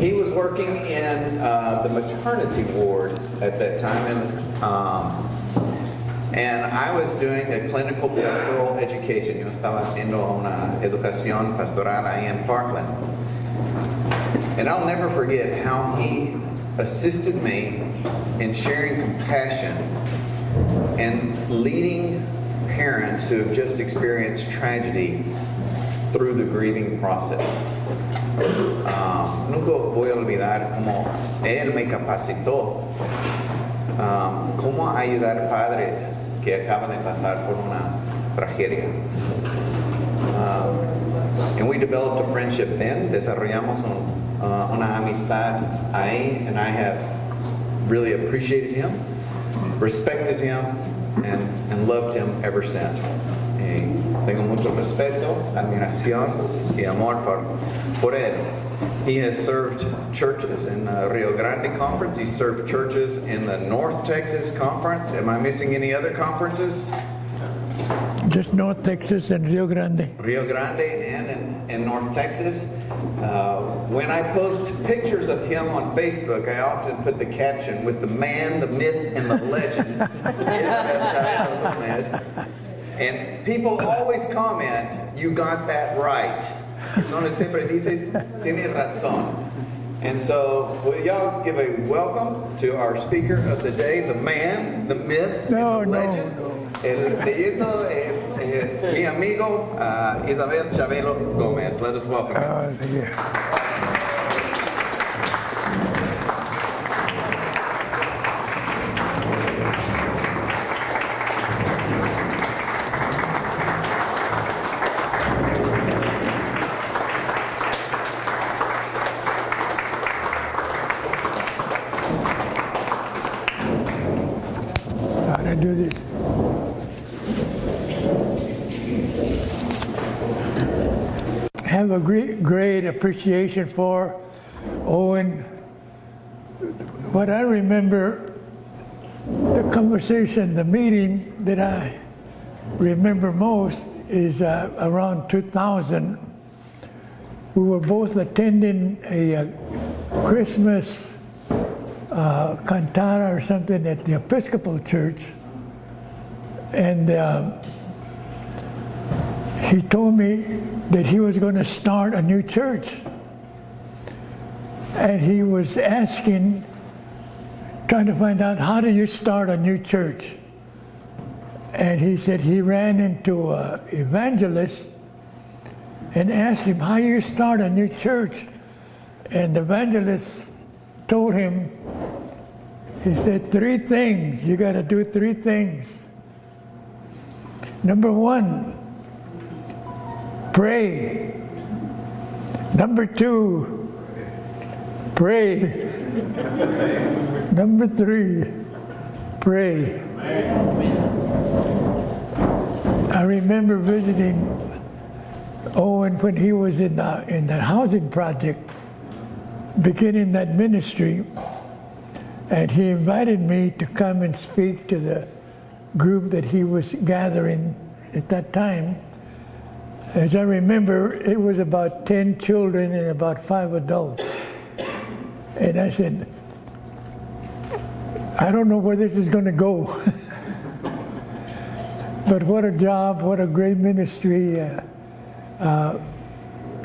he was working in uh, the maternity ward at that time, and um, and I was doing a clinical pastoral education. Yo estaba haciendo una educación pastoral in Parkland. And I'll never forget how he assisted me in sharing compassion and leading parents who have just experienced tragedy through the grieving process. Um, nunca voy a olvidar cómo él me capacitó um, cómo ayudar padres que acaban de pasar por una tragedia. Um, and we developed a friendship then, desarrollamos un, uh, una amistad ahí, and I have really appreciated him, respected him, and, and loved him ever since. Y tengo mucho respeto, admiración y amor por, por él. He has served churches in the Rio Grande Conference. He served churches in the North Texas Conference. Am I missing any other conferences? Just North Texas and Rio Grande. Rio Grande and in, in North Texas. Uh, when I post pictures of him on Facebook, I often put the caption with the man, the myth, and the legend. And people always comment, you got that right. Personas siempre dice, tiene razón. And so, will y'all give a welcome to our speaker of the day, the man, the myth, No, and the no, legend, no. el leyendo, eh, eh, mi amigo uh, Isabel Chabelo Gomez. Let us welcome him. Uh, yeah. Have a great, great appreciation for Owen. What I remember, the conversation, the meeting that I remember most is uh, around 2000. We were both attending a, uh Christmas uh, cantata or something at the Episcopal Church, and. Uh, he told me that he was going to start a new church. And he was asking, trying to find out how do you start a new church? And he said he ran into an evangelist and asked him, how you start a new church? And the evangelist told him, he said, three things. You got to do three things. Number one, pray. Number two, pray. Number three, pray. I remember visiting Owen when he was in the, in that housing project, beginning that ministry, and he invited me to come and speak to the group that he was gathering at that time. As I remember, it was about 10 children and about five adults. And I said, I don't know where this is going to go. but what a job, what a great ministry. Uh, uh,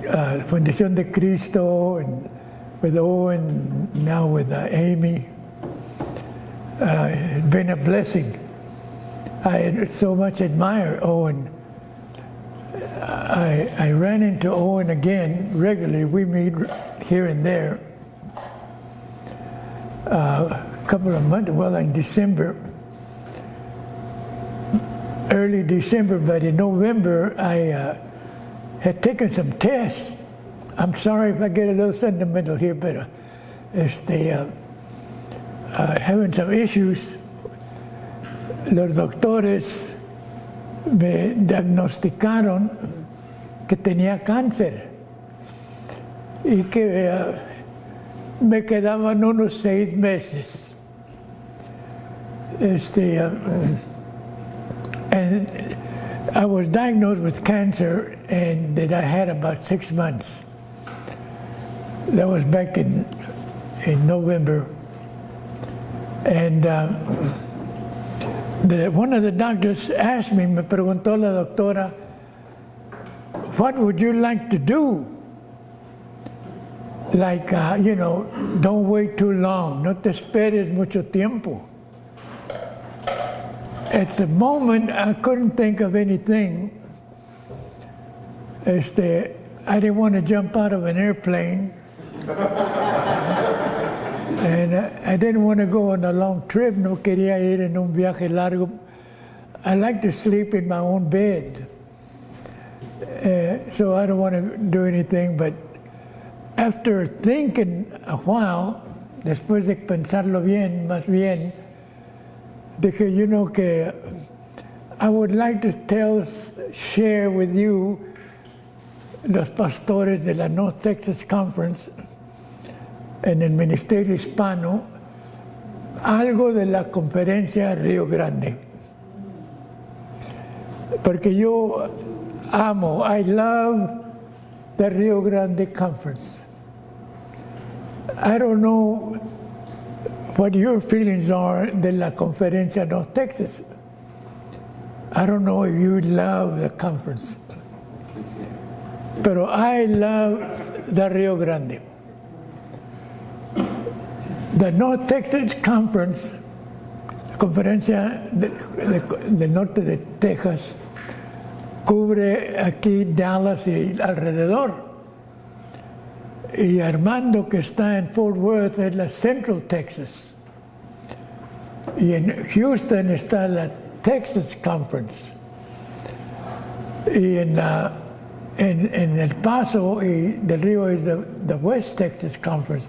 uh, Fundación de Cristo, and with Owen, now with uh, Amy. Uh, it's been a blessing. I so much admire Owen. I, I ran into Owen again regularly. We meet here and there. Uh, a couple of months, well, in December, early December, but in November, I uh, had taken some tests. I'm sorry if I get a little sentimental here, but uh, este, uh, uh, having some issues. Los doctores me diagnosticaron que tenía cáncer y que uh, me quedaban unos seis meses. Este, uh, and I was diagnosed with cancer and that I had about six months. That was back in in November, and uh, the, one of the doctors asked me, me preguntó la doctora, what would you like to do? Like, uh, you know, don't wait too long, no te esperes mucho tiempo. At the moment, I couldn't think of anything. Este, I didn't want to jump out of an airplane. And I, didn't want to go on a long trip, no quería ir en un viaje largo. I like to sleep in my own bed. Uh, so I don't want to do anything, but after thinking a while, después de pensarlo bien, más bien, dije, you know, que I would like to tell, share with you, los pastores de la North Texas Conference, en el Ministerio Hispano, algo de la conferencia Río Grande. Porque yo amo, I love the Rio Grande Conference. I don't know what your feelings are de la conferencia North Texas. I don't know if you love the conference. Pero I love the Rio Grande. The North Texas Conference, la conferencia de- de- del norte de Texas, cubre aquí Dallas y alrededor. Y Armando, que está en Fort Worth, es la Central Texas. Y en Houston está la Texas Conference. Y en, la- en, en El Paso y del Río es the West Texas Conference.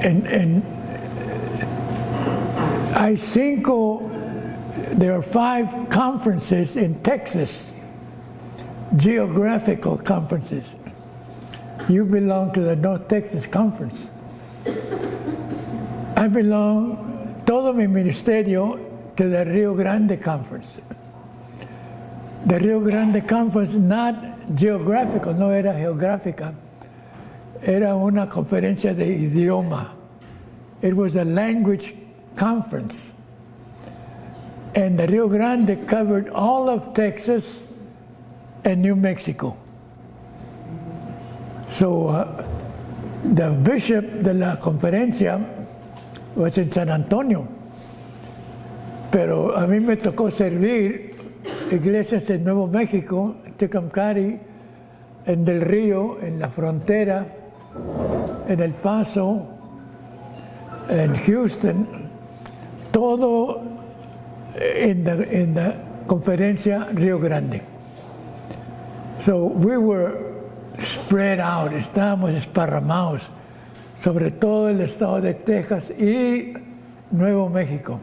En, en, hay cinco there are five conferences in Texas, geographical conferences. You belong to the North Texas Conference. I belong, todo mi ministerio, to the Rio Grande Conference. The Rio Grande Conference, not geographical, no era geográfica, era una conferencia de idioma. It was a language conference. And the Rio Grande covered all of Texas and New Mexico. So uh, the bishop de la conferencia was in San Antonio. Pero a mí me tocó servir iglesias en Nuevo México, Tecamcari, en Del Río, en la frontera, en El Paso, en Houston, todo in the, conferencia Rio Grande. So we were spread out, estábamos esparramados sobre todo el estado de Texas y Nuevo México.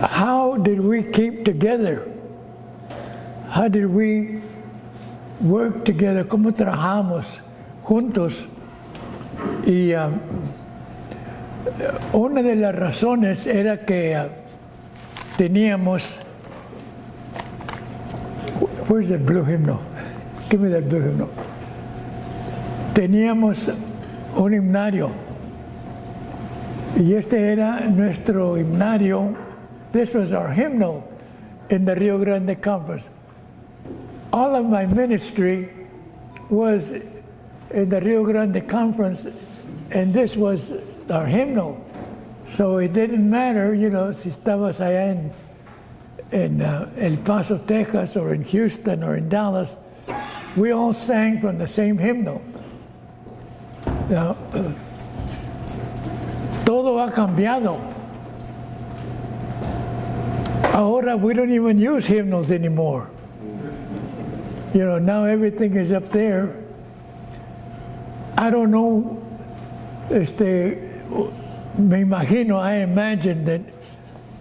How did we keep together? How did we work together? ¿Cómo trabajamos juntos? Y um, una de las razones era que uh, teníamos. Where's the blue hymnal? Give me that blue hymnal. Teníamos un himnario. Y este era nuestro himnario. This was our hymnal in the Rio Grande Conference. All of my ministry was in the Rio Grande Conference, and this was our hymnal. So it didn't matter, you know, si estabas allá en, en uh, El Paso, Texas, or in Houston, or in Dallas, we all sang from the same hymnal. Now, todo ha cambiado. Ahora we don't even use hymnals anymore. You know, now everything is up there. I don't know, este, me imagino, I imagine that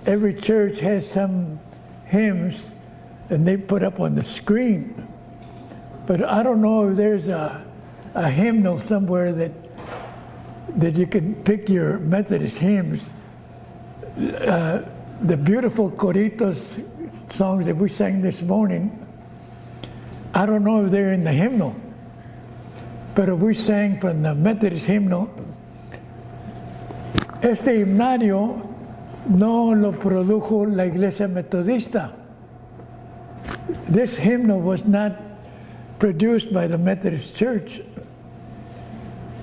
every church has some hymns and they put up on the screen. But I don't know if there's a, a hymnal somewhere that that you can pick your Methodist hymns. Uh, the beautiful coritos songs that we sang this morning, I don't know if they're in the hymnal, but if we sang from the Methodist hymnal. Este himnario no lo produjo la iglesia metodista. This hymnal was not produced by the Methodist Church.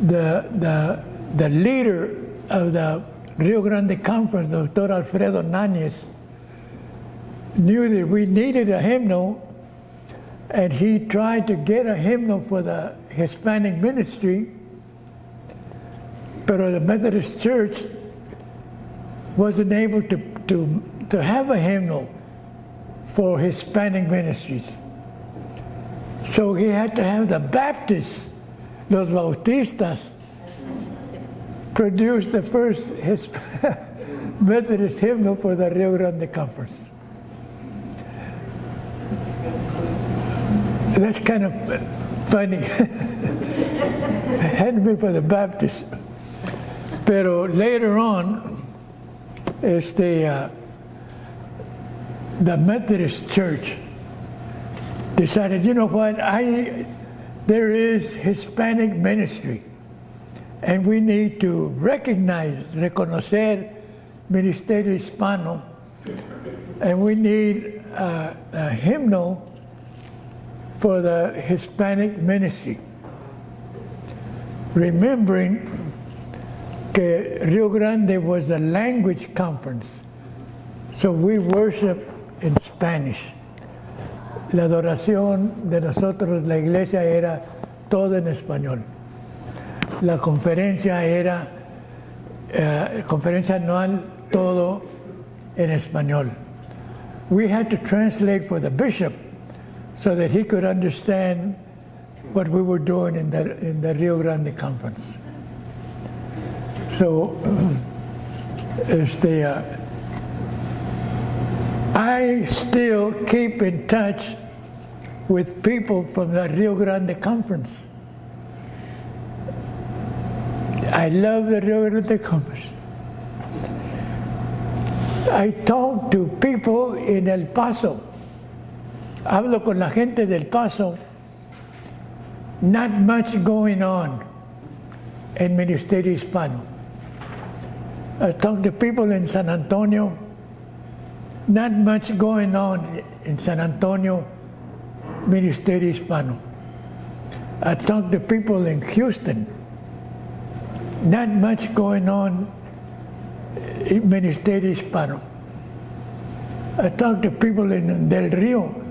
The, the, the leader of the Rio Grande Conference, Dr. Alfredo Náñez, knew that we needed a hymnal, and he tried to get a hymnal for the Hispanic ministry, but the Methodist Church wasn't able to, to, to have a hymnal for Hispanic ministries. So he had to have the Baptists, los Bautistas, produce the first Methodist hymnal for the Rio Grande Conference. That's kind of funny. Hadn't been for the Baptists. Pero later on, este, uh, the Methodist Church decided, you know what, I, there is Hispanic ministry, and we need to recognize, reconocer Ministerio Hispano, and we need uh, a hymnal for the Hispanic ministry. Remembering que Rio Grande was a language conference, so we worship in Spanish. La adoración de nosotros, la iglesia, era todo en español. La conferencia era, uh, conferencia anual, todo en español. We had to translate for the bishop so that he could understand what we were doing in the, in the Rio Grande conference. So, este, uh, I still keep in touch with people from the Rio Grande conference. I love the Rio Grande conference. I talk to people in El Paso. Hablo con la gente del Paso. Not much going on in Ministerio Hispano. I talk to people in San Antonio. Not much going on in San Antonio, Ministerio Hispano. I talk to people in Houston. Not much going on in Ministerio Hispano. I talk to people in Del Rio.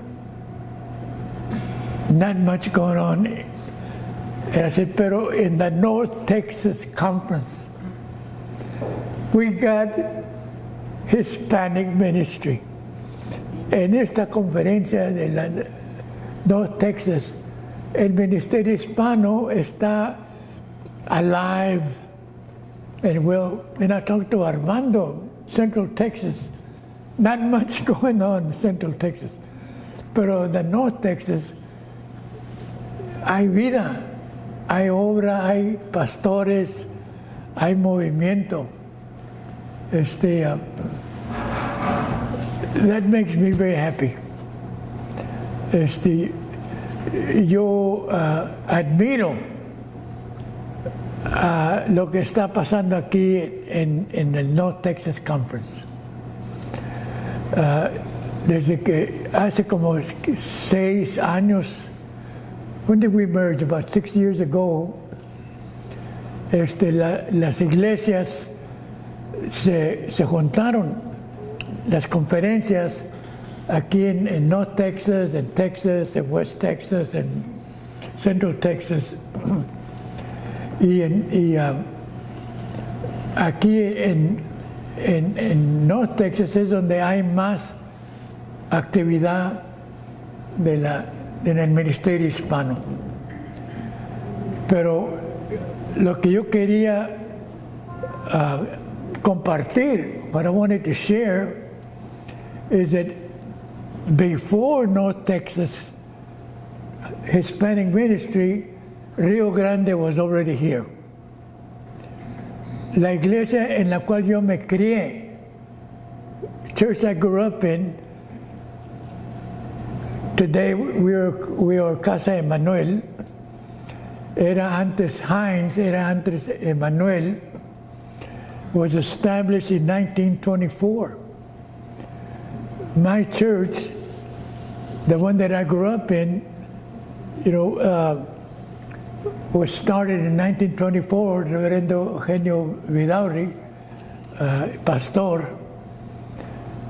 Not much going on. And I said, pero in the North Texas Conference, we got Hispanic ministry. En esta conferencia de la North Texas, el ministerio hispano está alive. And well, and I talked to Armando, Central Texas. Not much going on in Central Texas. Pero the North Texas, hay vida, hay obra, hay pastores, hay movimiento. Este, uh, that makes me very happy. Este, yo uh, admiro uh, lo que está pasando aquí en, en el North Texas Conference. Desde que hace como seis años, when did we merge? About six years ago, este, la, las iglesias se, se, juntaron, las conferencias aquí en, en, North Texas, en Texas, en West Texas, en Central Texas. y, en, y uh, aquí en, en, en North Texas es donde hay más actividad de la, en el ministerio hispano. Pero lo que yo quería uh, compartir, what I wanted to share, is that before North Texas Hispanic ministry, Rio Grande was already here. La iglesia en la cual yo me crié, church I grew up in, today we are, we are Casa Emanuel. Era antes Heinz, era antes Emanuel. Was established in 1924. My church, the one that I grew up in, you know, uh, was started in 1924. Reverendo Eugenio Vidauri, uh, pastor,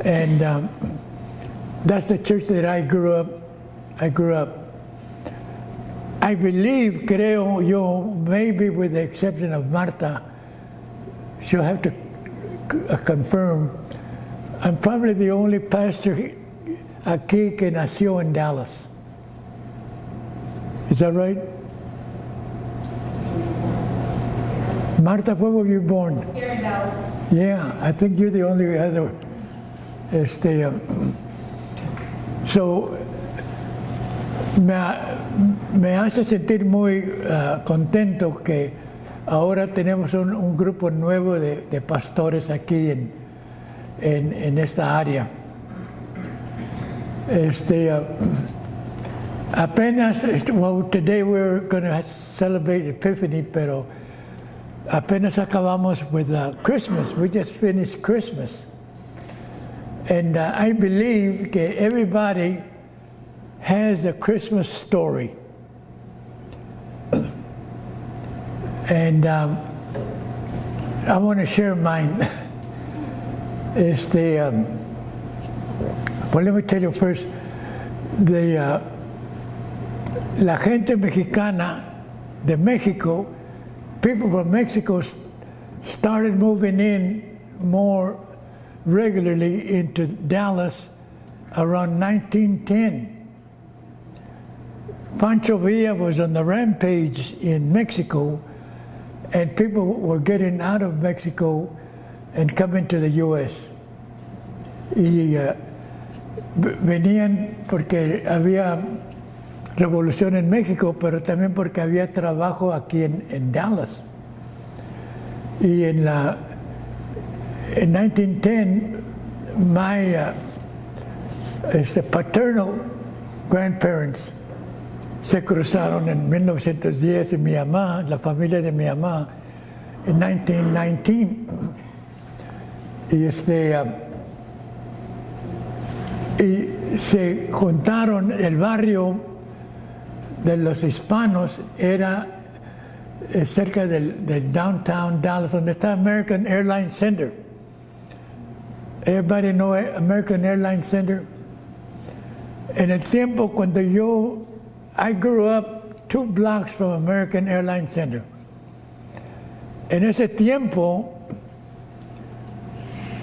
and um, that's the church that I grew up. I grew up. I believe, creo yo, maybe with the exception of Marta, she'll have to uh, confirm. I'm probably the only pastor aquí que nació in Dallas. Is that right? Marta, where were you born? Here in Dallas. Yeah, I think you're the only other. Este, um, so, me, me hace sentir muy uh, contento que ahora tenemos un, un grupo nuevo de, de pastores aquí en, en, en esta área. Este, uh, apenas, este, well, today we're going to celebrate Epiphany, pero apenas acabamos with uh, Christmas. We just finished Christmas. And uh, I believe that everybody has a Christmas story. and um, I want to share mine. Este, um, well, let me tell you first, the, uh, la gente mexicana de Mexico, people from Mexico started moving in more regularly into Dallas around 1910. Pancho Villa was on the rampage in Mexico, and people were getting out of Mexico and coming to the U.S. Y uh, venían porque había revolución en México, pero también porque había trabajo aquí en, en Dallas. Y en la in 1910, my uh, este, paternal grandparents se cruzaron en 1910 y mi mamá, la familia de mi mamá, en 1919. Y, este, uh, y se juntaron, el barrio de los hispanos era eh, cerca del, del downtown Dallas, donde está American Airlines Center. Everybody know American Airlines Center? En el tiempo cuando yo, I grew up two blocks from American Airlines Center. En ese tiempo,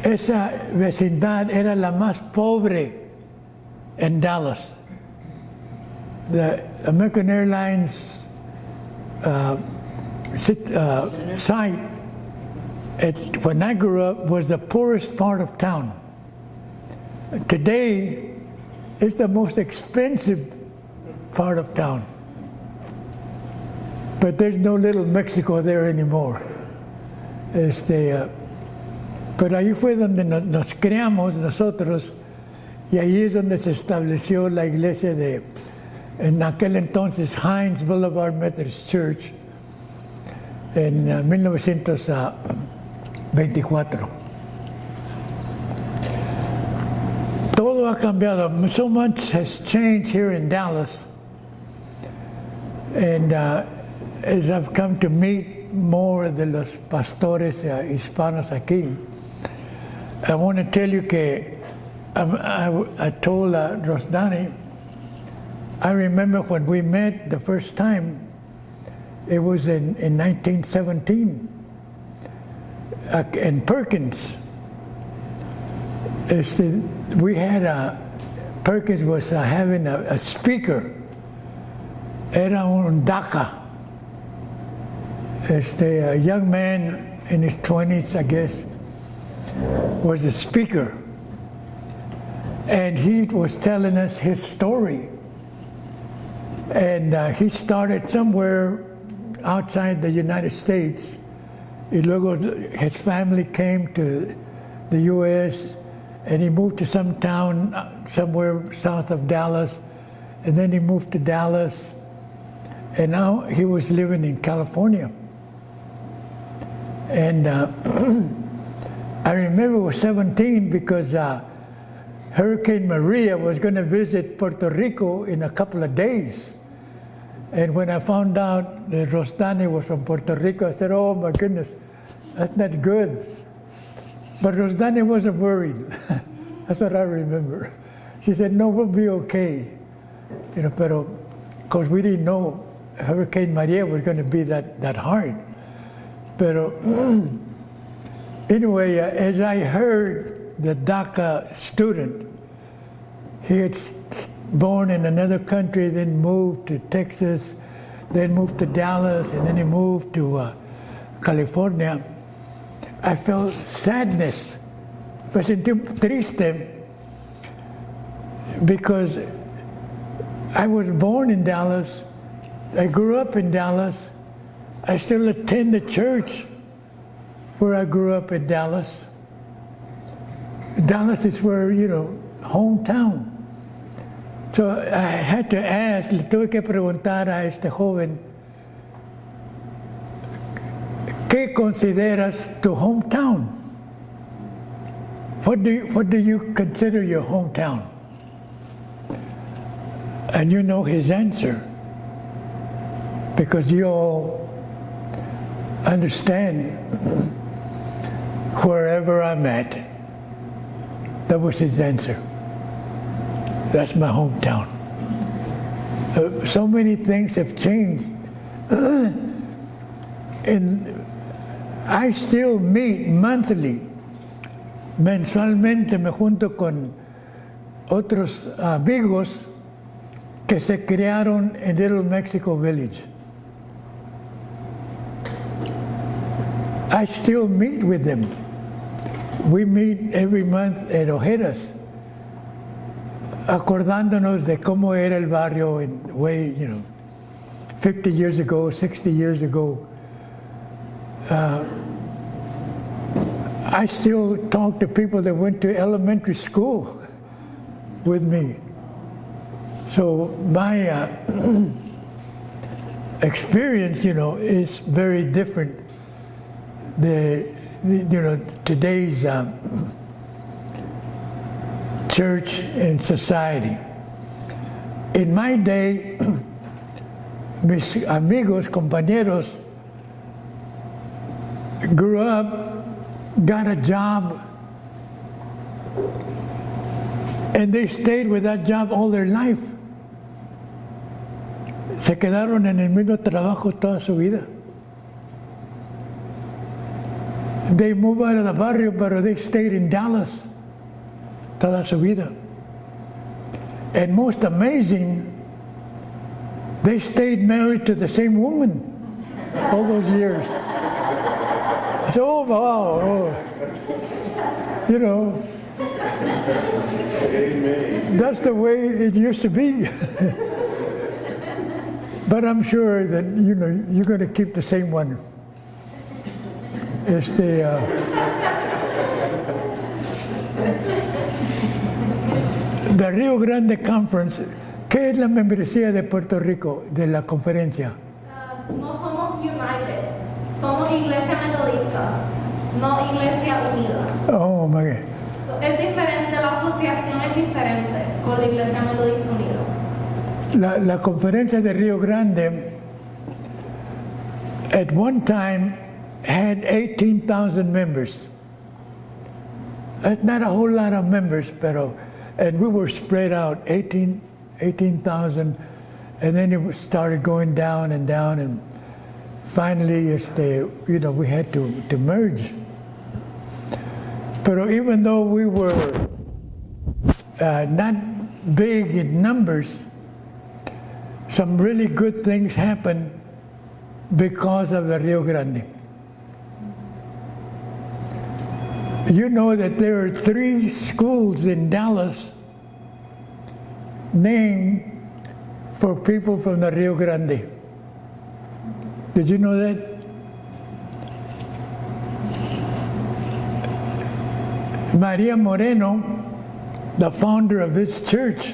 esa vecindad era la más pobre en Dallas. The American Airlines uh, sit, uh, site when I grew up was the poorest part of town. Today, it's the most expensive part of town. But there's no little Mexico there anymore. Este, uh, pero ahí fue donde no- nos creamos nosotros y ahí es donde se estableció la iglesia de, en aquel entonces, Heinz Boulevard Methodist Church en uh, 1924. Todo ha cambiado. So much has changed here in Dallas. And uh, as I've come to meet more de los pastores uh, hispanos aquí, I want to tell you que um, I, I told uh, Rosdani, I remember when we met the first time, it was in, in 1917 uh, in Perkins. We had a, Perkins was uh, having a, a speaker. Era un DACA. Este, a young man in his 20s, I guess, was a speaker. And he was telling us his story. And uh, he started somewhere outside the United States. His family came to the U.S. and he moved to some town uh, somewhere south of Dallas. and then he moved to Dallas, and now he was living in California. And uh, I remember I was 17 because uh, Hurricane Maria was going to visit Puerto Rico in a couple of days. And when I found out that Rosdani was from Puerto Rico, I said, oh my goodness, that's not good. But Rosdani wasn't worried. that's what I remember. She said, no, we'll be okay. You know, but because we didn't know Hurricane Maria was going to be that, that hard. But anyway, uh, as I heard the DACA student, he had born in another country, then moved to Texas, then moved to Dallas, and then he moved to uh, California. I felt sadness. Me triste because I was born in Dallas. I grew up in Dallas. I still attend the church where I grew up in Dallas. Dallas is where, you know, hometown. So I had to ask, le tuve que preguntar a este joven, ¿qué consideras tu hometown? What do you, what do you consider your hometown? And you know his answer because you all understand wherever I'm at. That was his answer. That's my hometown. Uh, so many things have changed. and I still meet monthly. Mensualmente me junto con otros amigos que se crearon en Little Mexico Village. I still meet with them. We meet every month at Ojeda's, acordándonos de cómo era el barrio in way, you know, 50 years ago, 60 years ago. Uh, I still talk to people that went to elementary school with me. So my uh, experience, you know, is very different. The, the you know today's um, church and society. In my day, mis amigos, compañeros, grew up, got a job, and they stayed with that job all their life. Se quedaron en el mismo trabajo toda su vida. They moved out of the barrio, but they stayed in Dallas toda su vida. And most amazing, they stayed married to the same woman all those years. So, oh, wow, oh. you know, that's the way it used to be. But I'm sure that you know you're going to keep the same one. Este, uh, the Rio Grande Conference, ¿qué es la membresía de Puerto Rico de la conferencia? Uh, no somos United, somos Iglesia Metodista, no Iglesia Unida. Oh my. Es diferente, la asociación es diferente con la Iglesia Metodista Unida. La, la conferencia de Rio Grande at one time had 18,000 members. That's not a whole lot of members, pero, and we were spread out 18 18,000, and then it started going down and down, and finally, este, you know, we had to, to merge. But even though we were uh, not big in numbers, some really good things happened because of the Rio Grande. You know that there are three schools in Dallas named for people from the Rio Grande. Did you know that? Maria Moreno, the founder of this church,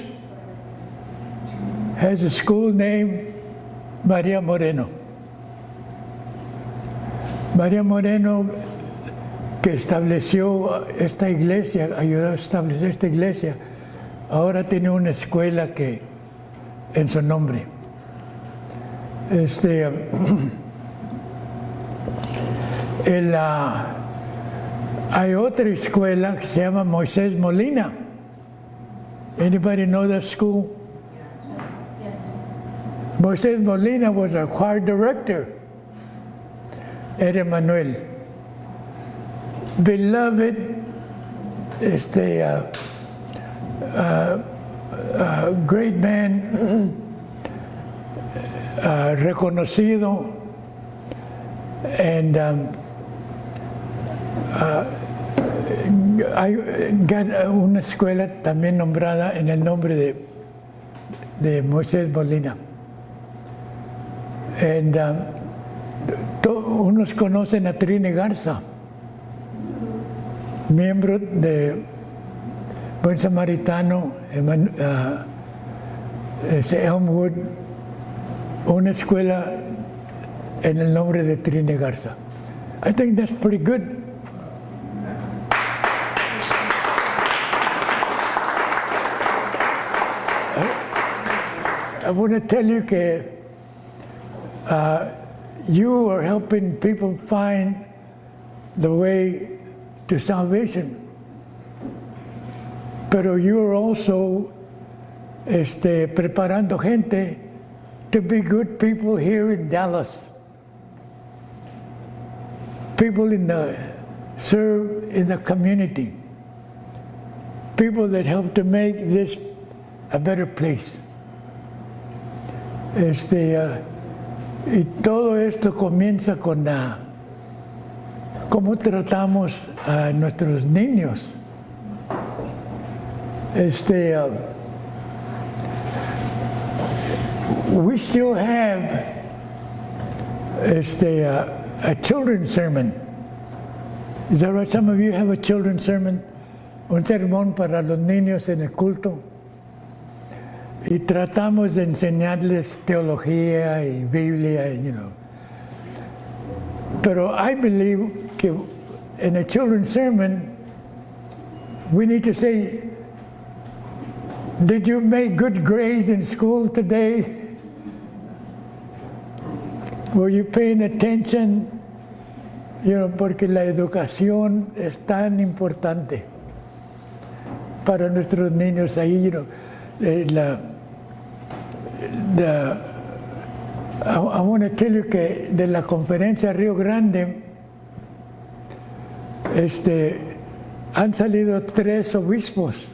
has a school named Maria Moreno. María Moreno, que estableció esta iglesia, ayudó a establecer esta iglesia, ahora tiene una escuela que en su nombre. Este, hay otra escuela que se llama Moisés Molina. Anybody know that school? Moisés Molina was our choir director at Emmanuel. Beloved, este, uh, uh, uh, great man, uh, reconocido, and um, uh, hay una escuela también nombrada en el nombre de, de Moisés Molina. And, um, unos conocen a Trine Garza, miembro de Buen Samaritano, ah, Elmwood, una escuela en el nombre de Trini Garza. I think that's pretty good. I want to tell you that uh, you are helping people find the way to salvation. Pero you are also este, preparando gente to be good people here in Dallas. People in the serve in the community. People that help to make this a better place. Este, ah, y todo esto comienza con la, cómo tratamos a nuestros niños. Este, ah, we still have este, uh, a children's sermon. Is that right? Some of you have a children's sermon, un sermón para los niños en el culto. Y tratamos de enseñarles teología y Biblia, you know. Pero I believe que in a children's sermon, we need to say, did you make good grades in school today? Were you paying attention? You know, porque la educación es tan importante para nuestros niños ahí. You know, eh, la, I, I want to tell you que de la conferencia Río Grande este, han salido tres obispos.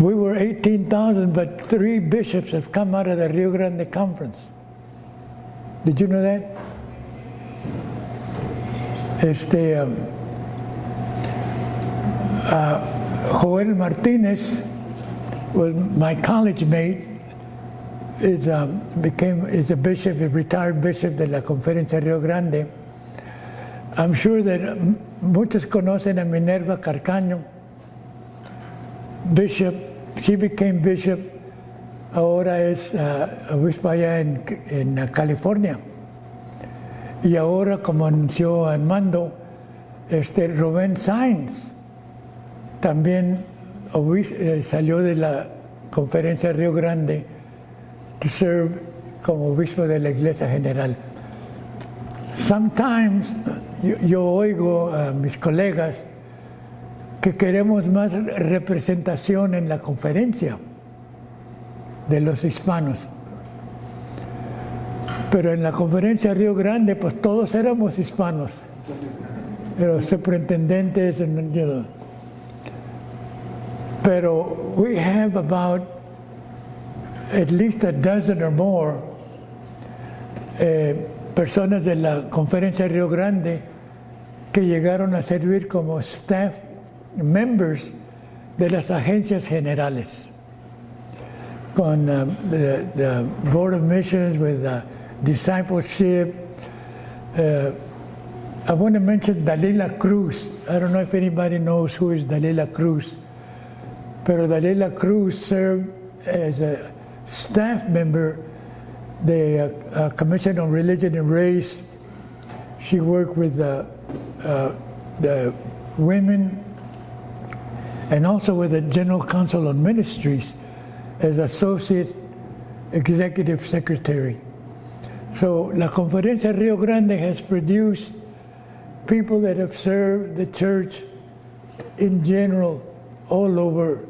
We were 18,000, but three bishops have come out of the Rio Grande Conference. Did you know that? Este, um, uh, Joel Martinez was my college mate. Is, um, became is a bishop, a retired bishop de la Conferencia Rio Grande. I'm sure that um, muchos conocen a Minerva Carcaño, bishop. She became bishop. Ahora es uh, obispo allá en, uh, California. Y ahora, como anunció Armando, este Rubén Sainz también obis- eh, salió de la conferencia Río Grande to serve como obispo de la Iglesia General. Sometimes yo, yo oigo a mis colegas que queremos más representación en la conferencia de los hispanos. Pero en la conferencia Río Grande, pues todos éramos hispanos. Los superintendentes. Pero we have about at least a dozen or more eh, personas de la conferencia Río Grande que llegaron a servir como staff members de las agencias generales con uh, the, the Board of Missions with uh, discipleship. Uh, I want to mention Dalila Cruz. I don't know if anybody knows who is Dalila Cruz, pero Dalila Cruz served as a staff member the uh, uh, Commission on Religion and Race. She worked with the, uh, the women and also with the General Council on Ministries as Associate Executive Secretary. So La Conferencia Rio Grande has produced people that have served the church in general all over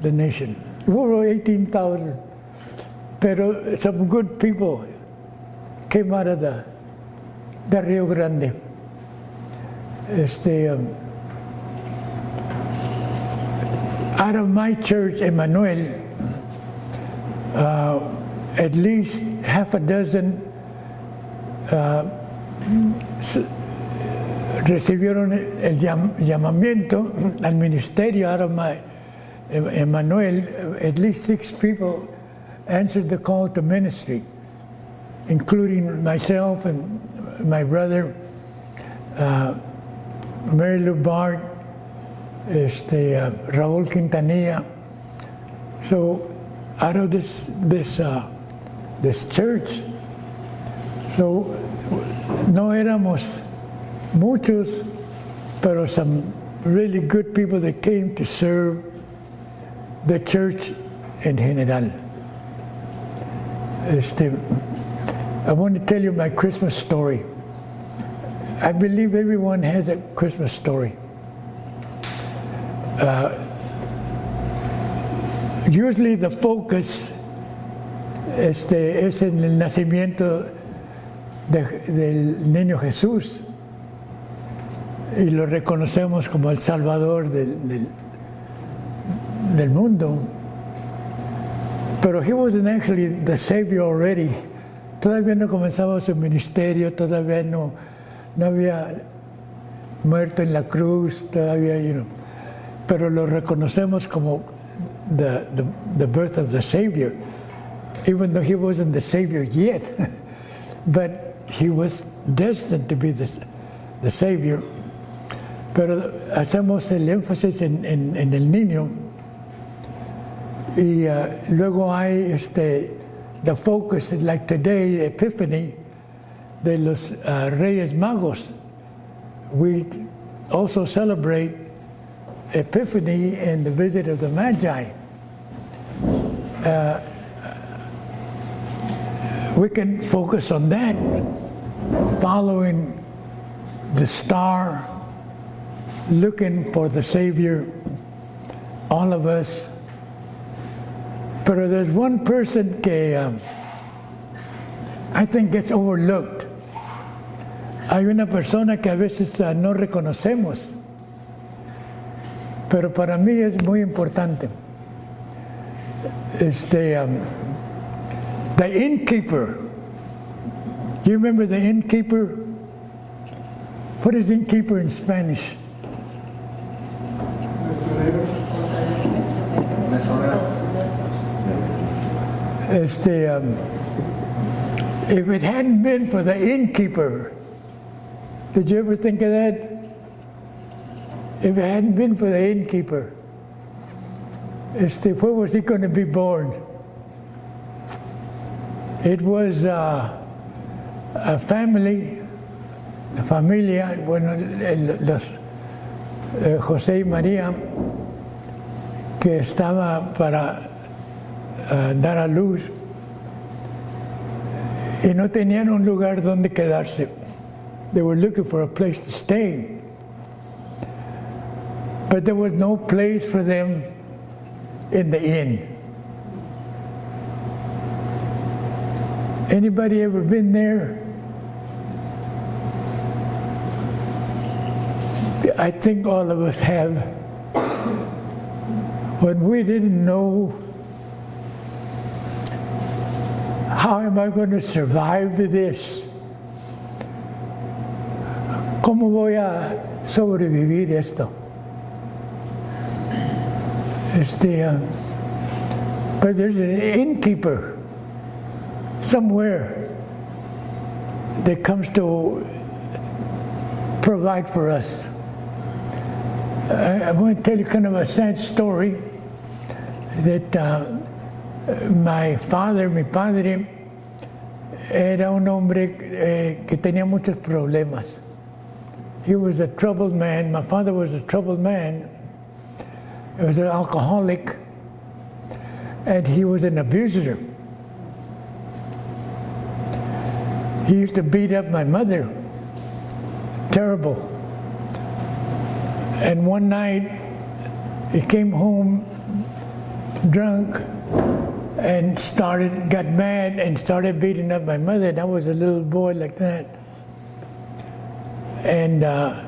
the nation. Over 18,000. Pero some good people came out of the, the Rio Grande. Este, um, out of my church, Emmanuel, uh, at least half a dozen uh, recibieron el llam llamamiento al ministerio. Out of my Emmanuel, at least six people answered the call to ministry, including myself and my brother, uh, Mary Lou Bart, este, uh, Raúl Quintanilla. So out of this, this, uh, this church, so no éramos muchos, pero some really good people that came to serve the church in general. Este, I want to tell you my Christmas story. I believe everyone has a Christmas story. Uh, usually the focus este, es en el nacimiento de, del niño Jesús y lo reconocemos como el Salvador del, del, del mundo. Pero he wasn't actually the Savior already. Todavía no comenzaba su ministerio, todavía no, no había muerto en la cruz, todavía, you know, pero lo reconocemos como the, the, the birth of the Savior, even though he wasn't the Savior yet. but he was destined to be the, the Savior. Pero hacemos el énfasis en, en, el niño y uh, luego hay este, the focus, like today, Epiphany, de los uh, Reyes Magos. We also celebrate Epiphany and the visit of the Magi. Uh, we can focus on that, following the star, looking for the Savior, all of us. Pero there's one person que um, I think gets overlooked. Hay una persona que a veces uh, no reconocemos, pero para mí es muy importante. Este, um, the innkeeper. You remember the innkeeper? What is innkeeper in Spanish? Este, um, if it hadn't been for the innkeeper, did you ever think of that? If it hadn't been for the innkeeper, este, where was he going to be born? It was uh, a family, a familia, bueno, los, eh, José y María, que estaba para uh, dar a luz y no tenían un lugar donde quedarse. They were looking for a place to stay. But there was no place for them in the inn. Anybody ever been there? I think all of us have. When we didn't know how am I going to survive this? ¿Cómo voy a sobrevivir esto? Este, uh, but there's an innkeeper somewhere that comes to provide for us. I, I want to tell you kind of a sad story that uh, my father, mi padre, era un hombre eh, que tenía muchos problemas. He was a troubled man. My father was a troubled man. He was an alcoholic, and he was an abuser. He used to beat up my mother. Terrible. And one night, he came home drunk and started, got mad and started beating up my mother. And I was a little boy like that. And uh,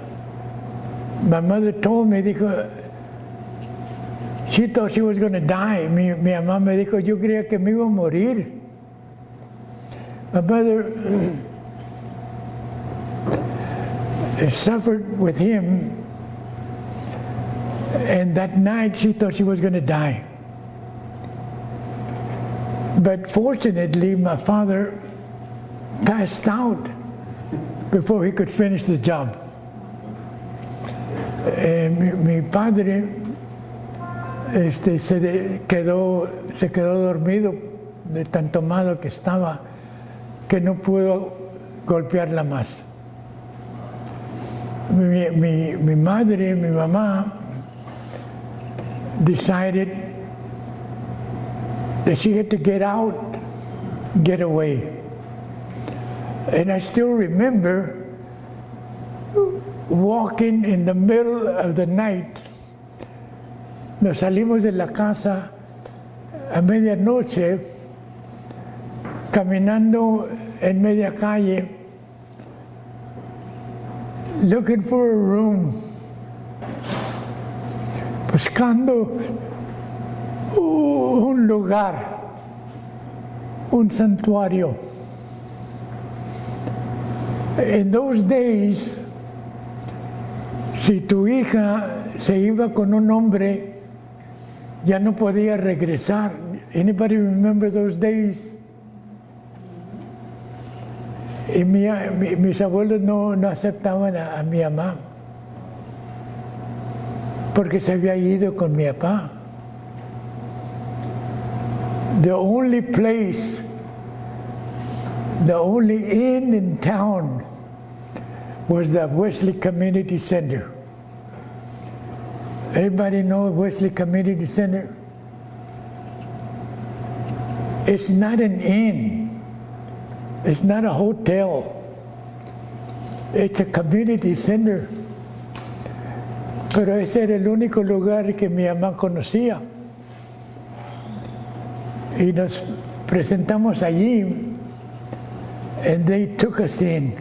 my mother told me, dijo, she thought she was going to die. Mi, mi mamá me dijo, yo creía que me iba a morir. My mother suffered with him, and that night she thought she was going to die. But fortunately, my father passed out before he could finish the job. Eh, mi, padre este, se de- quedó, se quedó dormido de tan tomado que estaba que no pudo golpearla más. Mi, mi, mi madre, mi mamá, decided that she had to get out, get away. And I still remember walking in the middle of the night. Nos salimos de la casa a medianoche, caminando en media calle, looking for a room, buscando un lugar, un santuario. In those days, si tu hija se iba con un hombre, ya no podía regresar. Anybody remember those days? Y mi- mi- mis abuelos no, no aceptaban a, a mi mamá porque se había ido con mi papá. The only place, the only inn in town was the Wesley Community Center. Everybody know Wesley Community Center? It's not an inn. It's not a hotel. It's a community center. Pero ese era el único lugar que mi mamá conocía. Y nos presentamos allí. And they took us in.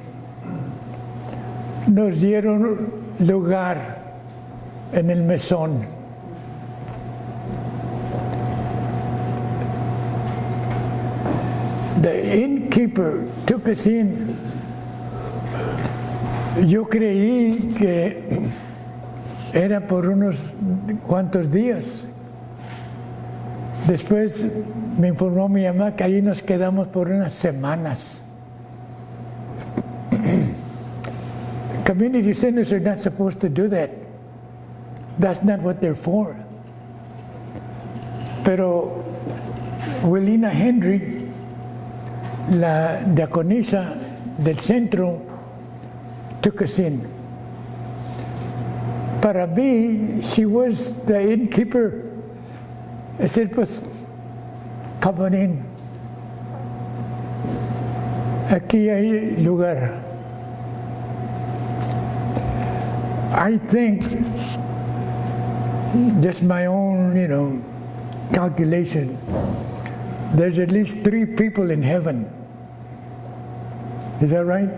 Nos dieron lugar en el mesón. The innkeeper took us in. Yo creí que era por unos cuantos días. Después me informó mi mamá que allí nos quedamos por unas semanas. Community centers are not supposed to do that. That's not what they're for. Pero Wilina Henry, la diaconisa del centro, took us in. Para mí, she was the innkeeper. I said, pues, come on in. Aquí hay lugar. I think, just my own, you know, calculation, there's at least three people in heaven. Is that right?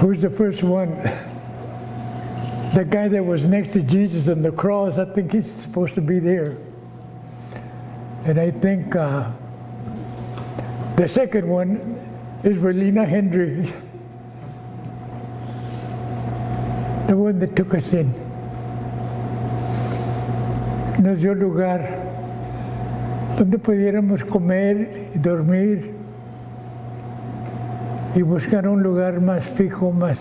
Who's the first one? The guy that was next to Jesus on the cross, I think he's supposed to be there. And I think uh, the second one is Relina Hendry, the one that took us in. Nos dio lugar donde pudiéramos comer y dormir y buscar un lugar más fijo, más,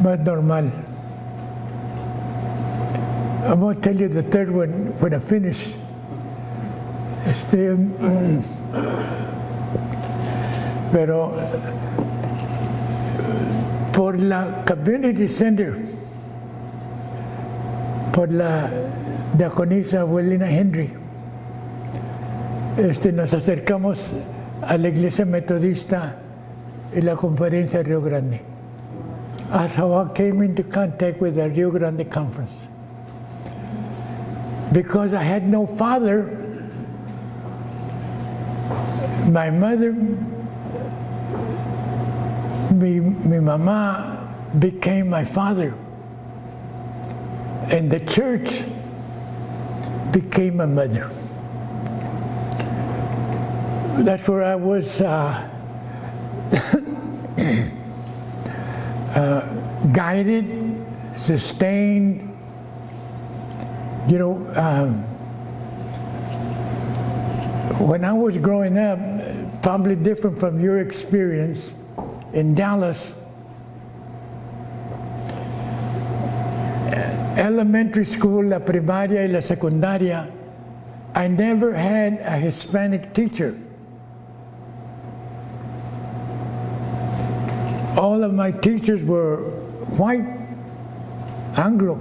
más normal. I'm going to tell you the third one when I finish. Este, mm, pero por la Community Center, por la diaconisa abuelina Henry, este, nos acercamos a la iglesia metodista y la conferencia Río Grande. That's how I came into contact with the Rio Grande Conference. Because I had no father, my mother, mi, mi mamá became my father. And the church became my mother. That's where I was uh, uh, guided, sustained. You know, um, when I was growing up, probably different from your experience in Dallas, elementary school, la primaria y la secundaria, I never had a Hispanic teacher. All of my teachers were white, Anglo.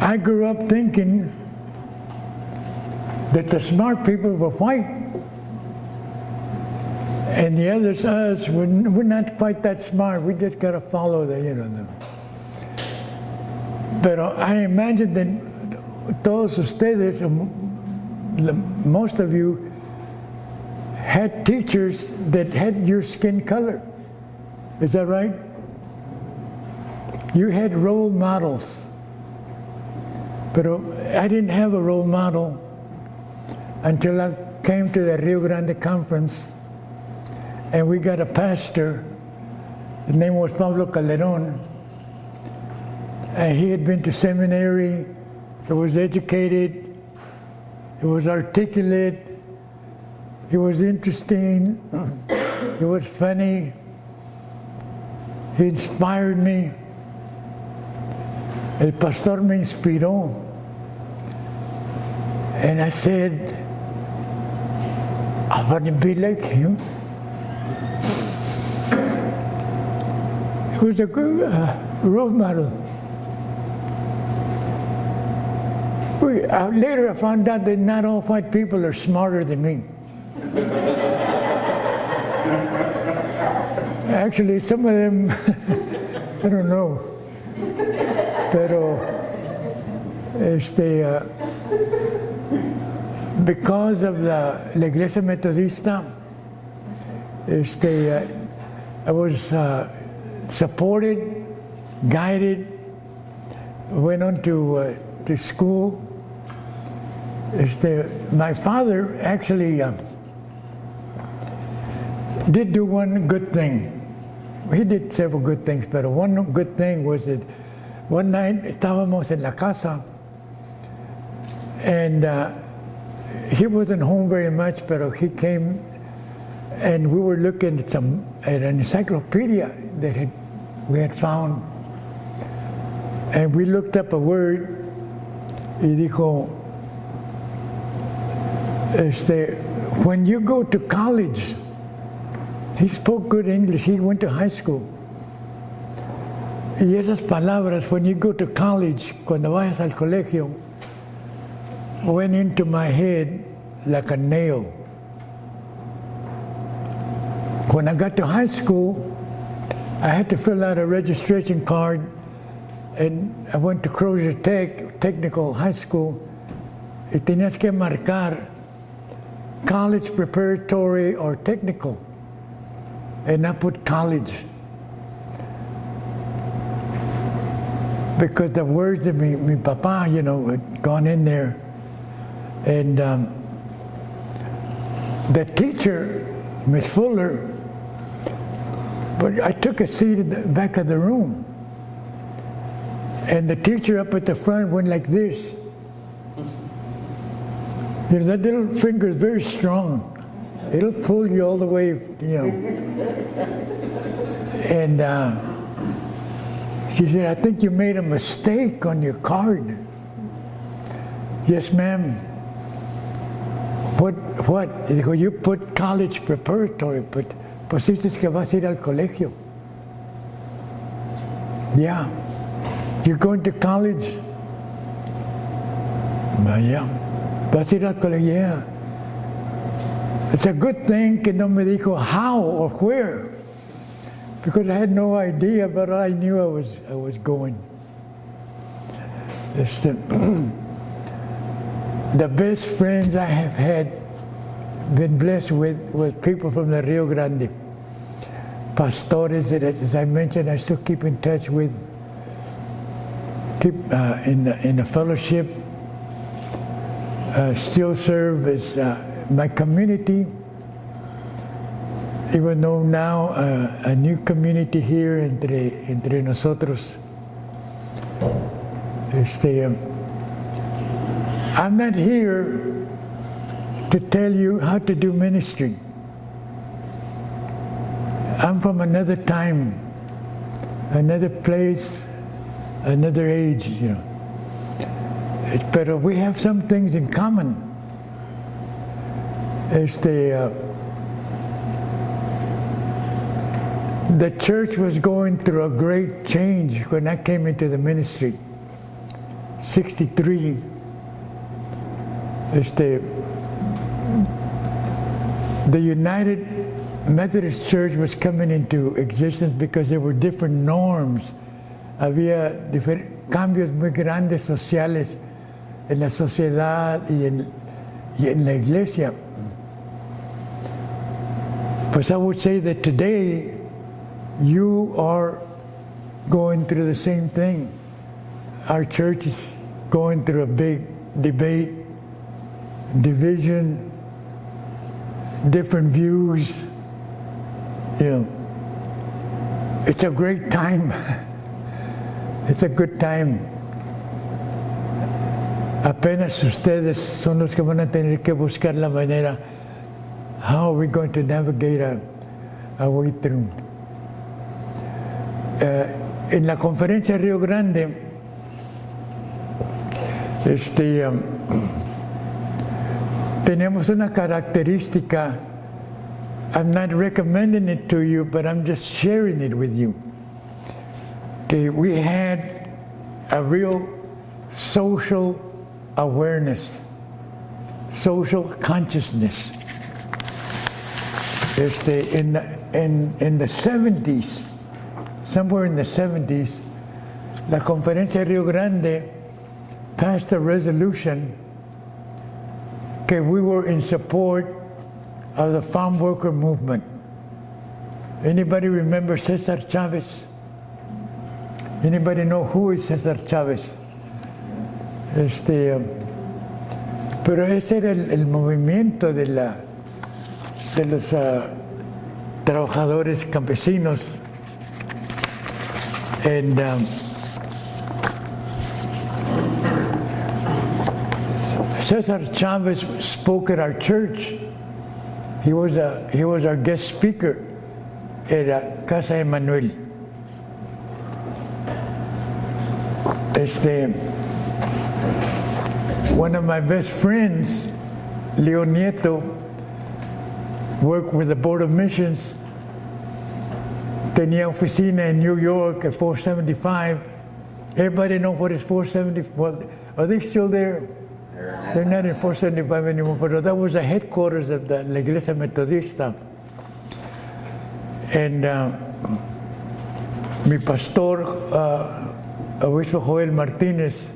I grew up thinking that the smart people were white and the others, us, we're, we're not quite that smart. We just got to follow the, you know. The, pero uh, I imagine that those who todos ustedes, most of you, had teachers that had your skin color. Is that right? You had role models. But uh, I didn't have a role model until I came to the Rio Grande conference and we got a pastor. His name was Pablo Calderon. And he had been to seminary, he was educated, he was articulate, he was interesting, he was funny, he inspired me. El pastor me inspiró. And I said, I want to be like him. Was a good uh, role model. We, uh, later I found out that not all white people are smarter than me. Actually, some of them, I don't know. Pero, este, uh, because of the La Iglesia Metodista, este, uh, I was uh, supported, guided, went on to, uh, to school. My father actually uh, did do one good thing. He did several good things, but one good thing was that one night estábamos en la casa and uh, he wasn't home very much, but he came and we were looking at some at an encyclopedia that had, we had found, and we looked up a word. Y dijo, este, when you go to college, he spoke good English. He went to high school. Y esas palabras, when you go to college, cuando vayas al colegio, went into my head like a nail. When I got to high school, I had to fill out a registration card, and I went to Crozier Tech, Technical High School, y tenías que marcar college preparatory or technical, and I put college. Because the words that my, my papa, you know, had gone in there. And um, the teacher, Miss Fuller, but I took a seat in the back of the room. And the teacher up at the front went like this. You know, that little finger is very strong. It'll pull you all the way, you know. And uh, she said, I think you made a mistake on your card. Yes, ma'am. Put what? Dijo, you put college preparatory, but dices que vas a ir al colegio. Yeah. You're going to college? Yeah. Vas a ir al colegio? Yeah. It's a good thing que no me dijo how or where, because I had no idea, but I knew I was, I was going. Este, the best friends I have had, been blessed with, with people from the Rio Grande. Pastores that, as I mentioned, I still keep in touch with, keep uh, in, the, in the fellowship, uh, still serve as uh, my community, even though now uh, a new community here entre, entre nosotros. Este, um, I'm not here to tell you how to do ministry. I'm from another time, another place, another age, you know. But we have some things in common. Este, uh, the church was going through a great change when I came into the ministry. 63. Este, the United Methodist Church was coming into existence because there were different norms. Había cambios muy grandes sociales en la sociedad y en, y en la iglesia. Pues I would say that today you are going through the same thing. Our church is going through a big debate, division, different views. You know, it's a great time. it's a good time. Apenas ustedes son los que van a tener que buscar la manera. How are we going to navigate our, our way through? En la conferencia Río Grande, este, um, tenemos una característica. I'm not recommending it to you, but I'm just sharing it with you. Que we had a real social awareness, social consciousness. Este, in, the, in, in the 70s, somewhere in the 70s, la Conferencia Rio Grande passed a resolution que we were in support of the farm worker movement. Anybody remember Cesar Chavez? Anybody know who is Cesar Chavez? Este, um, pero ese era el, movimiento de, la, de los uh, trabajadores campesinos. And um, Cesar Chavez spoke at our church. He was, a, he was our guest speaker at uh, Casa Emanuel. Este, one of my best friends, Leo Nieto, worked with the Board of Missions. Tenía oficina in New York at 475. Everybody know what is 470? Well, are they still there? They're not in 475 anymore, but that was the headquarters of the La Iglesia Metodista. And uh, mi pastor, uh, Obispo Joel Martinez,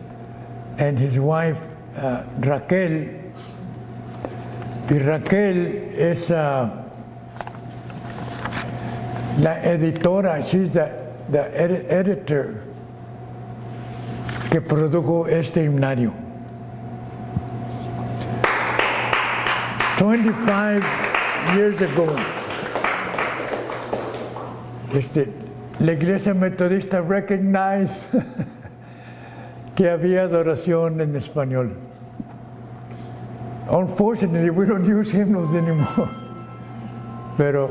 and his wife, uh, Raquel. Y Raquel es uh, la editora, she's the, the edi- editor que produjo este himnario. 25 years ago, este, la iglesia metodista recognized que había adoración en español. Unfortunately, we don't use hymns anymore. Pero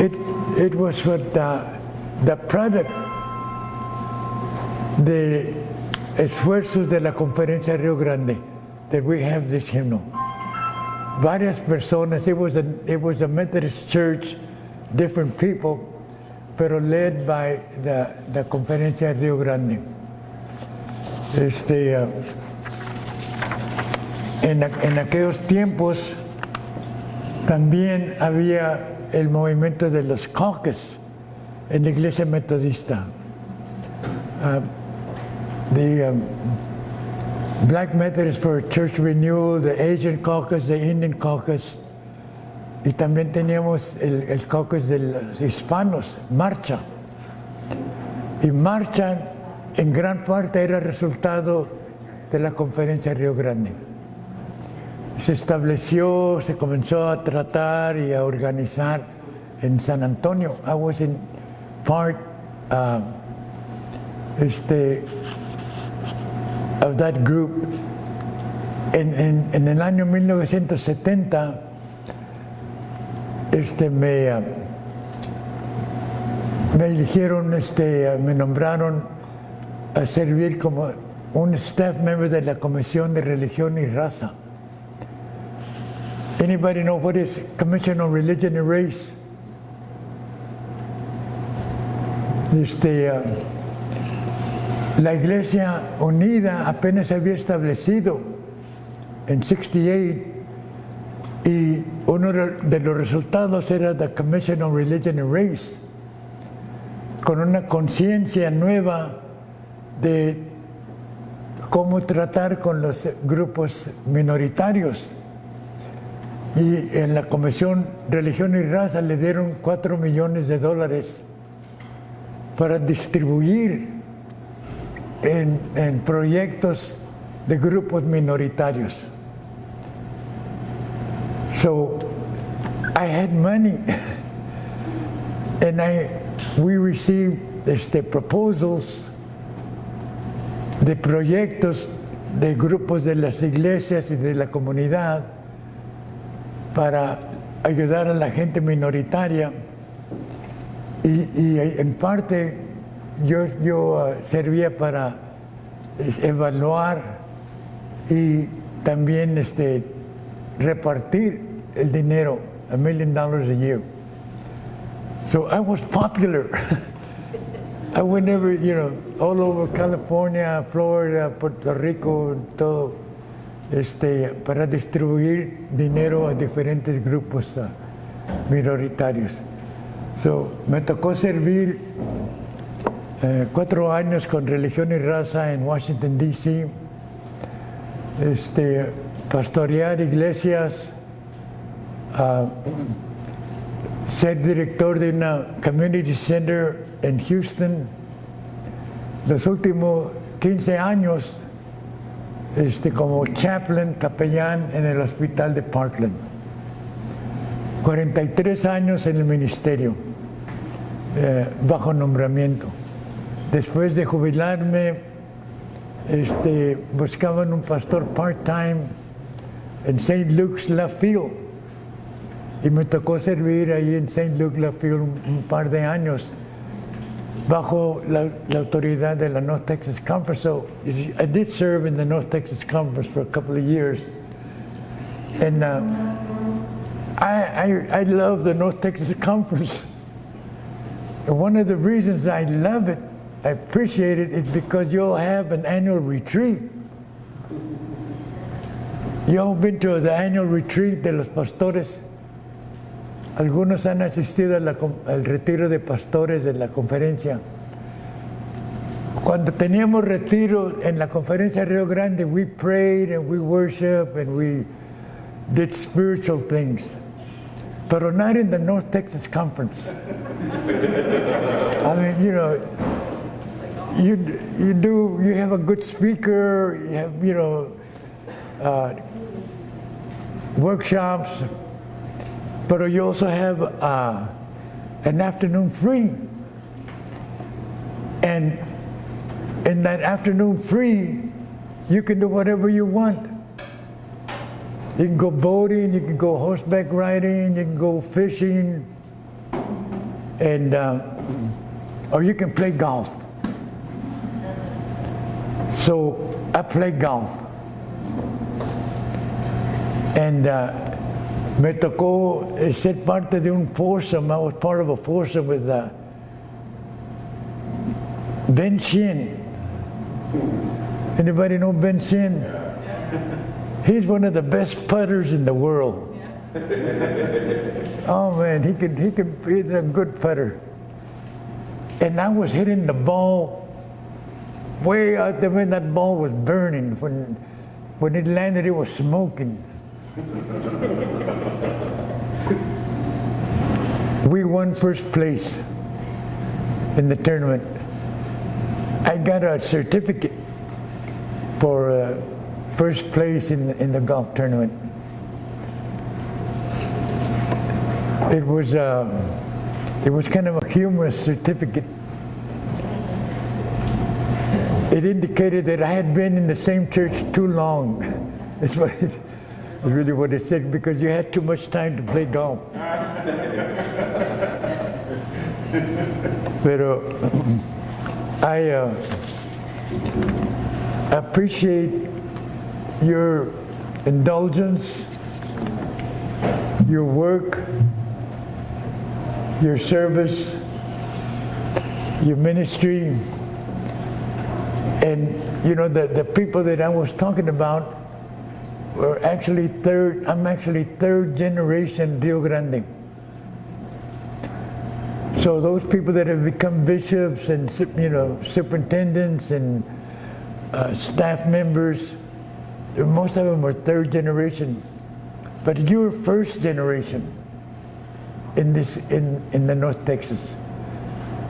it, it was what the, the product de esfuerzos de la conferencia Río Grande, that we have this hymnal. Varias personas, it was a, it was a Methodist church, different people, pero led by the, the Conferencia Rio Grande. Este, uh, en, en aquellos tiempos también había el movimiento de los caucus en la iglesia metodista. Uh, the um, Black Methodist for Church Renewal, the Asian Caucus, the Indian Caucus, y también teníamos el, el caucus de los hispanos, Marcha. Y Marcha en gran parte era resultado de la conferencia Río Grande. Se estableció, se comenzó a tratar y a organizar en San Antonio. I was in part uh, este, of that group. En, en, en el año 1970 este, me, uh, me eligieron, este, uh, me nombraron a servir como un staff member de la Comisión de Religión y Raza. Anybody know what is Commission on Religion and Race? Este, uh, la Iglesia Unida apenas se había establecido en 68 y uno de los resultados era la Commission on Religion and Race, con una conciencia nueva de cómo tratar con los grupos minoritarios. Y en la Comisión Religión y Raza le dieron 4 millones de dólares para distribuir en, en proyectos de grupos minoritarios. So I had money and I, we received este, proposals de proyectos de grupos de las iglesias y de la comunidad para ayudar a la gente minoritaria y, y en parte yo, yo uh, servía para evaluar y también este, repartir el dinero, a million dollars a year. So I was popular. I went every, you know, all over California, Florida, Puerto Rico, todo, este, para distribuir dinero a diferentes grupos uh, minoritarios. So, me tocó servir eh, cuatro años con religión y raza en Washington, D.C., este, pastorear iglesias, uh, ser director de una community center en Houston. Los últimos 15 años este, como chaplain, capellán en el hospital de Parkland. 43 años en el ministerio, eh, bajo nombramiento. Después de jubilarme, este, buscaban un pastor part-time en St. Luke's Left Field. Y me tocó servir ahí en St. Luke's Left Field un, un par de años bajo la, la, autoridad de la North Texas Conference. So I did serve in the North Texas Conference for a couple of years. And uh, I, I, I love the North Texas Conference. And one of the reasons I love it, I appreciate it, is because you'll have an annual retreat. You all been to the annual retreat de los pastores. Algunos han asistido la, al retiro de pastores de la conferencia. Cuando teníamos retiro en la conferencia Río Grande, we prayed and we worshiped and we did spiritual things. But not in the North Texas Conference. I mean, you know, you, you do, you have a good speaker, you have, you know, uh, workshops, but you also have uh, an afternoon free. And in that afternoon free, you can do whatever you want. You can go boating, you can go horseback riding, you can go fishing, and uh, or you can play golf. So I played golf. And uh, me tocó ser parte de un foursome. I was part of a foursome with uh, Ben Shin. Anybody know Ben Shin? He's one of the best putters in the world. Oh man, he could he could he's a good putter. And I was hitting the ball way out there when that ball was burning. When when it landed, it was smoking. we won first place in the tournament. I got a certificate for uh, first place in, in the golf tournament. It was, uh, it was kind of a humorous certificate. It indicated that I had been in the same church too long. That's what it, really what it said because you had too much time to play golf. Pero I uh, appreciate your indulgence, your work, your service, your ministry, and you know the, the people that I was talking about were actually third, I'm actually third generation Rio Grande. So those people that have become bishops and you know superintendents and uh, staff members, most of them are third generation, but you're first generation in this in in the North Texas.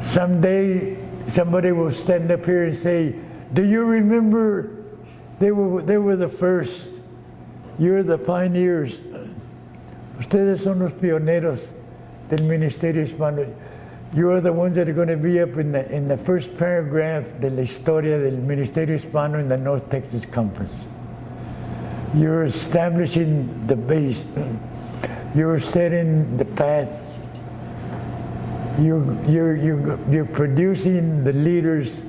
Someday somebody will stand up here and say, "Do you remember? They were they were the first. You're the pioneers. Ustedes son los pioneros del ministerio hispano." You are the ones that are going to be up in the, in the first paragraph de la historia del Ministerio Hispano in the North Texas Conference. You're establishing the base. You're setting the path. You're, you're, you're, you're producing the leaders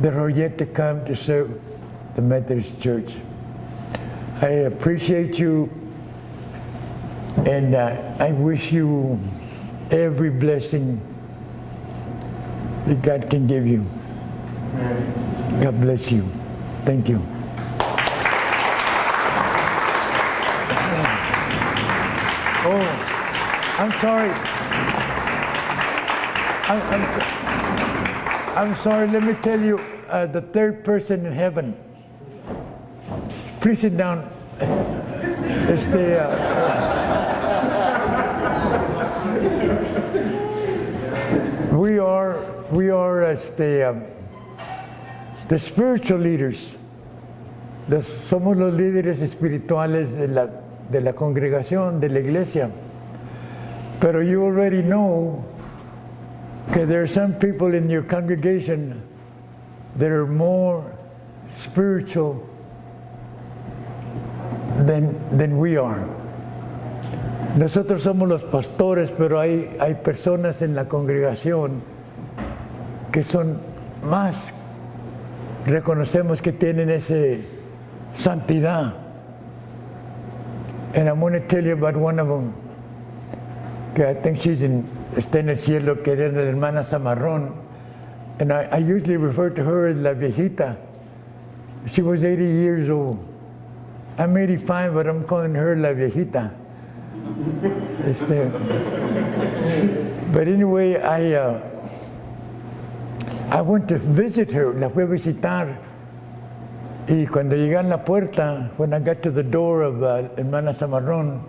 that are yet to come to serve the Methodist Church. I appreciate you and uh, I wish you every blessing that God can give you. God bless you. Thank you. Oh, I'm sorry. I'm, I'm, I'm sorry. Let me tell you, uh, the third person in heaven. Please sit down. Este, uh, we are we are as the um, the spiritual leaders. Somos los líderes espirituales de la, de la congregación, de la iglesia. Pero you already know that there are some people in your congregation that are more spiritual than, than we are. Nosotros somos los pastores, pero hay, hay personas en la congregación que son más, reconocemos que tienen esa santidad. And I'm going to tell you about one of them, que I think she's in, está en el cielo, que era la hermana Zamarrón. And I, usually refer to her as la viejita. She was 80 years old. I'm 85, but I'm calling her la viejita. Este, but anyway, I, uh, I went to visit her, la fui a visitar. Y cuando llegué a la puerta, when I got to the door of uh, Hermana Zamarrón,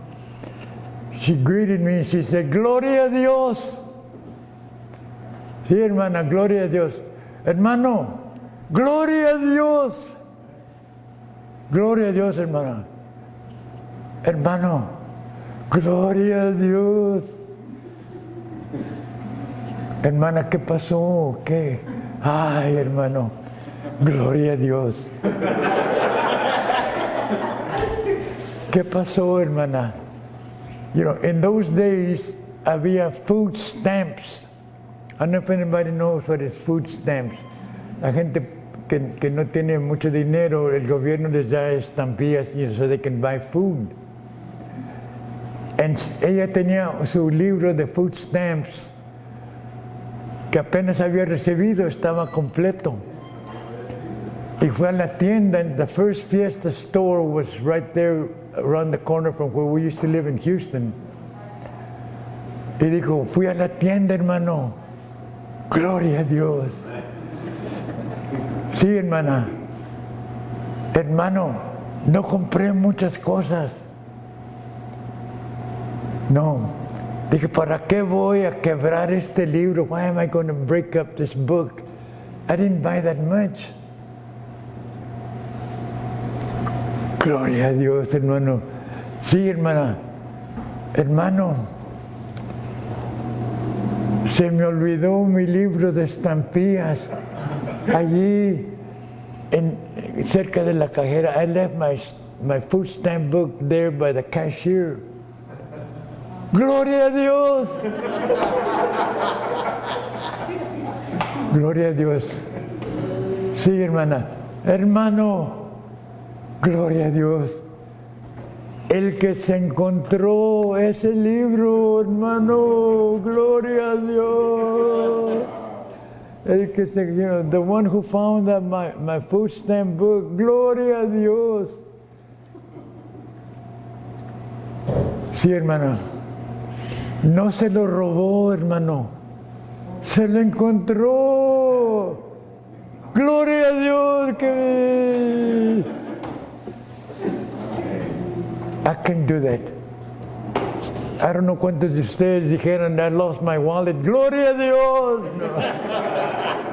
she greeted me she said, Gloria a Dios. Sí, hermana, gloria a Dios. Hermano, gloria a Dios. Gloria a Dios, hermana. Hermano, gloria a Dios. Hermana, ¿qué pasó? ¿Qué? Ay, hermano, gloria a Dios. ¿Qué pasó, hermana? You know, in those days, uh, había food stamps. I don't know if anybody knows what is food stamps. La gente que, que no tiene mucho dinero, el gobierno les da estampillas you know, so they can buy food. And ella tenía su libro de food stamps que apenas había recibido, estaba completo. Y fue a la tienda, and the first Fiesta store was right there around the corner from where we used to live in Houston. Y dijo, fui a la tienda, hermano. Gloria a Dios. Sí, hermana. Hermano, no compré muchas cosas. No. Dije, ¿para qué voy a quebrar este libro? Why am I going to break up this book? I didn't buy that much. Gloria a Dios, hermano. Sí, hermana. Hermano, se me olvidó mi libro de estampillas allí en, cerca de la cajera. I left my, my food stamp book there by the cashier. Gloria a Dios. Gloria a Dios. Sí, hermana. Hermano, gloria a Dios. El que se encontró ese libro, hermano, gloria a Dios. El que se, you know, the one who found that my, my food book, gloria a Dios. Sí, hermano. No se lo robó, hermano. Se lo encontró. Gloria a Dios que I can do that. I don't know cuántos de ustedes dijeron I lost my wallet. Gloria a Dios. No.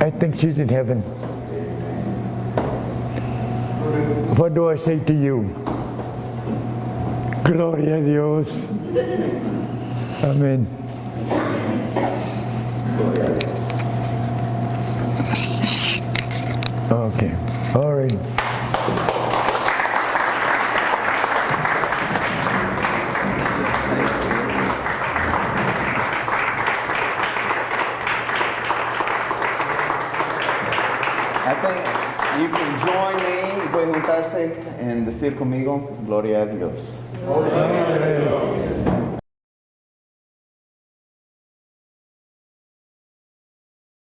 I think she's in heaven. What do I say to you? Gloria a Dios. Amén. Okay. All right. Juntarse en decir conmigo, Gloria a Dios.